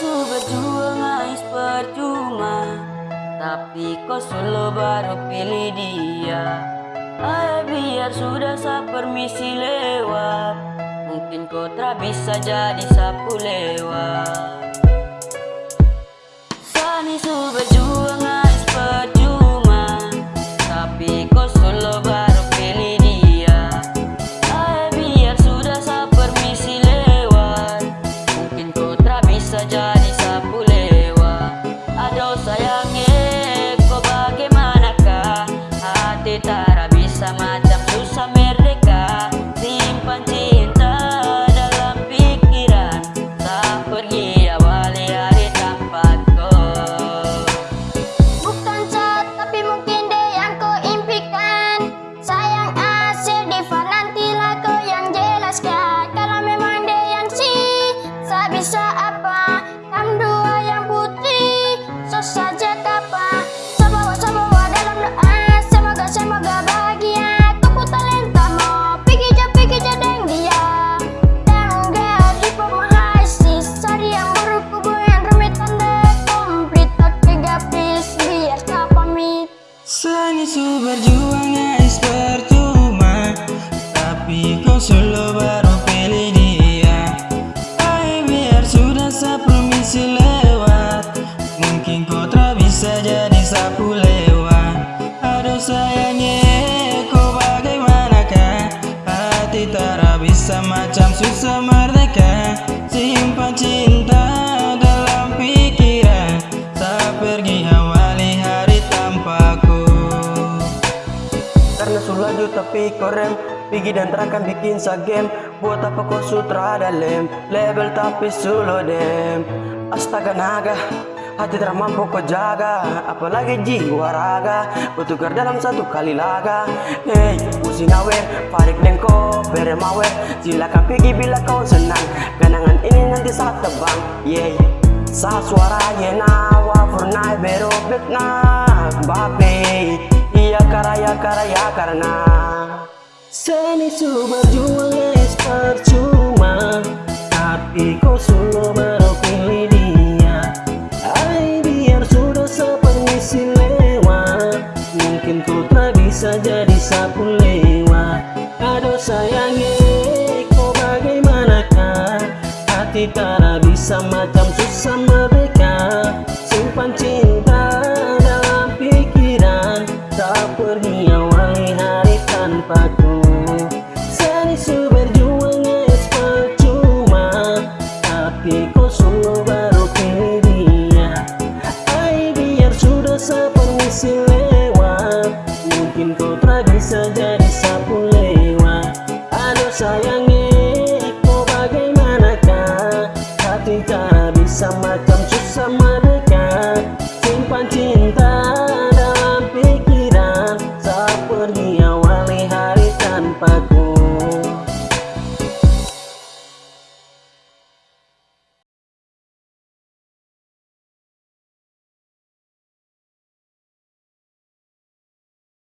Sanisu berjuang ais percuma. Tapi kau selalu baru pilih dia. Ay biar sudah sa permisi lewat. Mungkin kau tak bisa jadi sapu lewat Sanisu berjuang guys percuma Tapi kau selalu baru pilih dia. Ay biar sudah saya permisi lewat Mungkin kau tak bisa jadi sapu lewat. Aduh sayangnya kau bagaimanakah? Hati tak bisa macam susah merdeka. Simpan cinta Sulaju tapi korem Pigi dan terakan bikin sagem Buat apa kau sutra dalam Label tapi sulo dem. Astaga naga Hati tak mampu kau jaga. Apalagi jiwa raga Bertukar dalam satu kali laga. Hey, usinawe Farik dengko Bere mawe Silakan pergi bila kau senang Kenangan ini nanti saat tebang Yeah Sa suaranya nawa Furnai berobek na Bape Karaya karena Sanisu berjuang guys percuma Tapi kau selalu baru pilih dia. Ay biar sudah sepermisi lewat Mungkin kau tak bisa jadi sapu lewat Aduh sayangnya kau bagaimanakah? Hati tak bisa macam susah merdeka. Simpan cinta sama